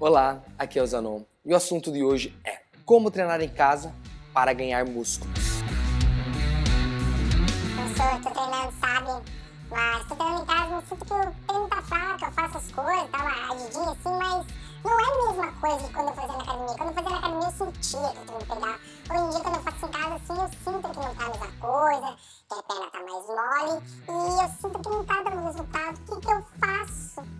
Olá, aqui é o Zanon e o assunto de hoje é como treinar em casa para ganhar músculos. Professor, tô treinando, sabe? Mas tô treinando em casa, não sinto que o treino tá fraco, eu faço as coisas, dá uma agidinha assim, mas não é a mesma coisa de quando eu fazia na academia. Quando eu fazia na academia eu sentia que o treino pegava. Hoje em dia quando eu faço em casa assim, eu sinto que não tá a mesma coisa, que a perna tá mais mole e eu sinto que não tá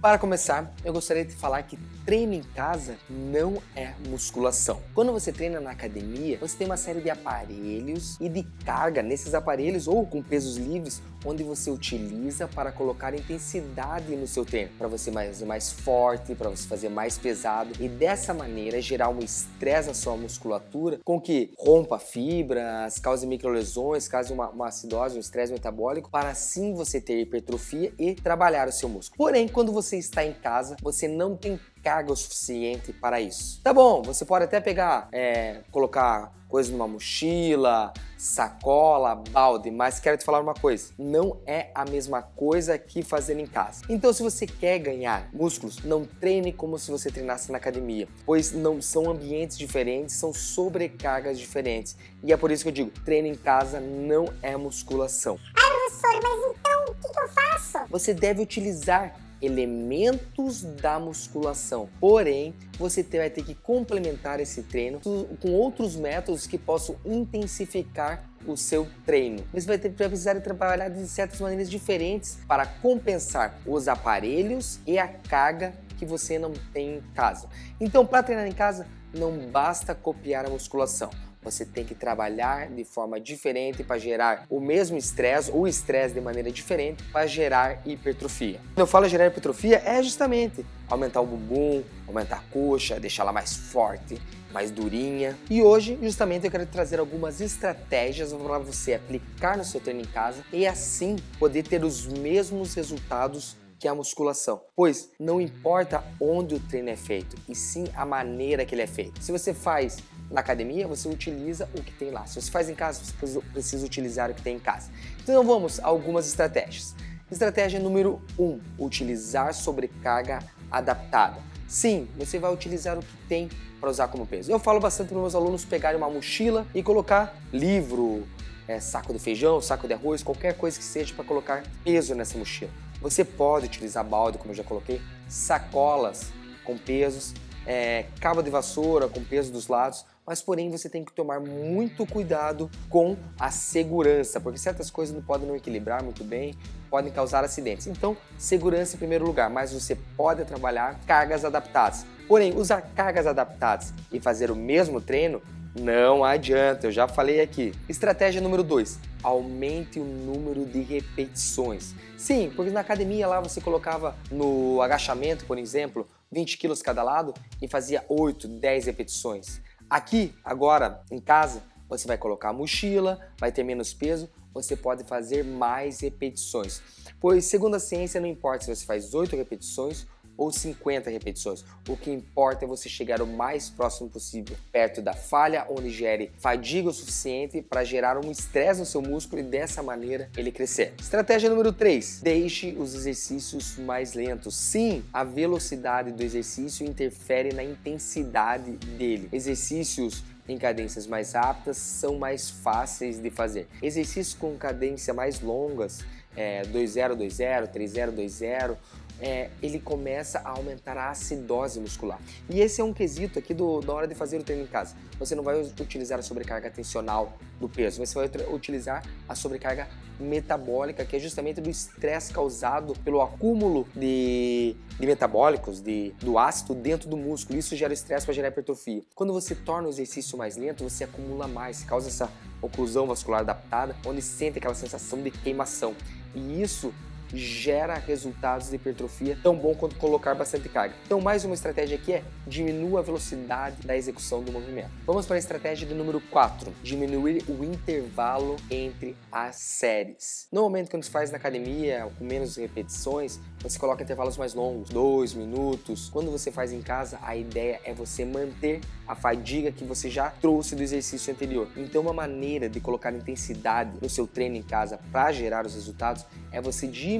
Para começar, eu gostaria de falar que treino em casa não é musculação. Quando você treina na academia, você tem uma série de aparelhos e de carga nesses aparelhos ou com pesos livres, onde você utiliza para colocar intensidade no seu treino, para você fazer mais forte, para você fazer mais pesado e dessa maneira gerar um estresse na sua musculatura com que rompa fibras, cause microlesões, cause uma, uma acidose, um estresse metabólico, para assim você ter hipertrofia e trabalhar o seu músculo. Porém, quando você está em casa, você não tem carga o suficiente para isso. Tá bom, você pode até pegar, é, colocar coisa numa mochila, sacola, balde, mas quero te falar uma coisa, não é a mesma coisa que fazer em casa. Então se você quer ganhar músculos, não treine como se você treinasse na academia, pois não são ambientes diferentes, são sobrecargas diferentes. E é por isso que eu digo, treino em casa não é musculação. Ah, professor, mas então o que, que eu faço? Você deve utilizar elementos da musculação. Porém, você vai ter que complementar esse treino com outros métodos que possam intensificar o seu treino. Você vai, ter, vai precisar trabalhar de certas maneiras diferentes para compensar os aparelhos e a carga que você não tem em casa. Então, para treinar em casa, não basta copiar a musculação você tem que trabalhar de forma diferente para gerar o mesmo estresse ou estresse de maneira diferente para gerar hipertrofia. Quando eu falo gerar hipertrofia, é justamente aumentar o bumbum, aumentar a coxa, deixá-la mais forte, mais durinha. E hoje, justamente, eu quero trazer algumas estratégias para você aplicar no seu treino em casa e assim poder ter os mesmos resultados que a musculação, pois não importa onde o treino é feito, e sim a maneira que ele é feito. Se você faz na academia, você utiliza o que tem lá. Se você faz em casa, você precisa utilizar o que tem em casa. Então vamos a algumas estratégias. Estratégia número 1, um, utilizar sobrecarga adaptada. Sim, você vai utilizar o que tem para usar como peso. Eu falo bastante para meus alunos pegarem uma mochila e colocar livro, é, saco de feijão, saco de arroz, qualquer coisa que seja para colocar peso nessa mochila. Você pode utilizar balde, como eu já coloquei, sacolas com pesos, é, cabo de vassoura com peso dos lados, mas porém você tem que tomar muito cuidado com a segurança, porque certas coisas não podem não equilibrar muito bem, podem causar acidentes. Então, segurança em primeiro lugar, mas você pode trabalhar cargas adaptadas. Porém, usar cargas adaptadas e fazer o mesmo treino não adianta, eu já falei aqui. Estratégia número 2, aumente o número de repetições. Sim, porque na academia lá você colocava no agachamento, por exemplo, 20 quilos cada lado e fazia 8, 10 repetições. Aqui, agora, em casa, você vai colocar a mochila, vai ter menos peso, você pode fazer mais repetições. Pois, segundo a ciência, não importa se você faz 8 repetições ou 50 repetições. O que importa é você chegar o mais próximo possível, perto da falha, onde gere fadiga o suficiente para gerar um estresse no seu músculo e dessa maneira ele crescer. Estratégia número 3. Deixe os exercícios mais lentos. Sim, a velocidade do exercício interfere na intensidade dele. Exercícios em cadências mais rápidas são mais fáceis de fazer. Exercícios com cadência mais longas, é, 2-0-2-0, 3-0-2-0, é, ele começa a aumentar a acidose muscular. E esse é um quesito aqui do, da hora de fazer o treino em casa. Você não vai utilizar a sobrecarga tensional do peso, você vai utilizar a sobrecarga metabólica, que é justamente do estresse causado pelo acúmulo de, de metabólicos, de, do ácido dentro do músculo. Isso gera estresse para gerar hipertrofia. Quando você torna o exercício mais lento, você acumula mais, causa essa oclusão vascular adaptada, onde sente aquela sensação de queimação. E isso gera resultados de hipertrofia tão bom quanto colocar bastante carga. Então mais uma estratégia aqui é diminua a velocidade da execução do movimento. Vamos para a estratégia de número 4, diminuir o intervalo entre as séries. Normalmente quando se faz na academia, com menos repetições, você coloca intervalos mais longos, 2 minutos. Quando você faz em casa, a ideia é você manter a fadiga que você já trouxe do exercício anterior. Então uma maneira de colocar intensidade no seu treino em casa para gerar os resultados é você diminuir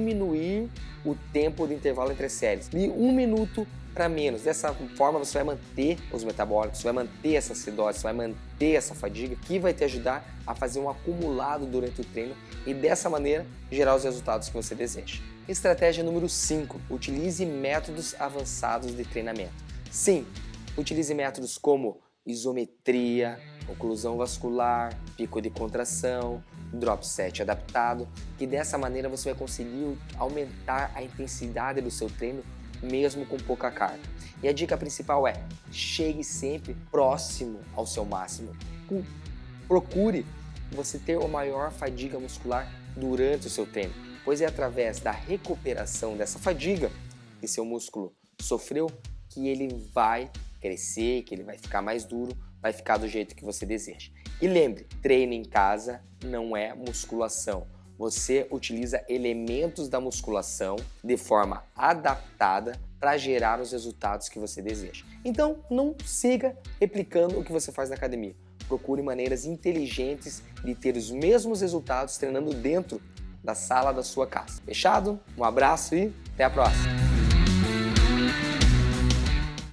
o tempo de intervalo entre séries, de 1 minuto para menos. Dessa forma você vai manter os metabólicos, vai manter essa acidose, vai manter essa fadiga, que vai te ajudar a fazer um acumulado durante o treino e dessa maneira gerar os resultados que você deseja. Estratégia número 5. Utilize métodos avançados de treinamento. Sim, utilize métodos como isometria, oclusão vascular, pico de contração, drop set adaptado, que dessa maneira você vai conseguir aumentar a intensidade do seu treino mesmo com pouca carga. E a dica principal é, chegue sempre próximo ao seu máximo. Procure você ter uma maior fadiga muscular durante o seu treino, pois é através da recuperação dessa fadiga que seu músculo sofreu que ele vai crescer, que ele vai ficar mais duro, vai ficar do jeito que você deseja. E lembre, treino em casa não é musculação. Você utiliza elementos da musculação de forma adaptada para gerar os resultados que você deseja. Então, não siga replicando o que você faz na academia. Procure maneiras inteligentes de ter os mesmos resultados treinando dentro da sala da sua casa. Fechado? Um abraço e até a próxima!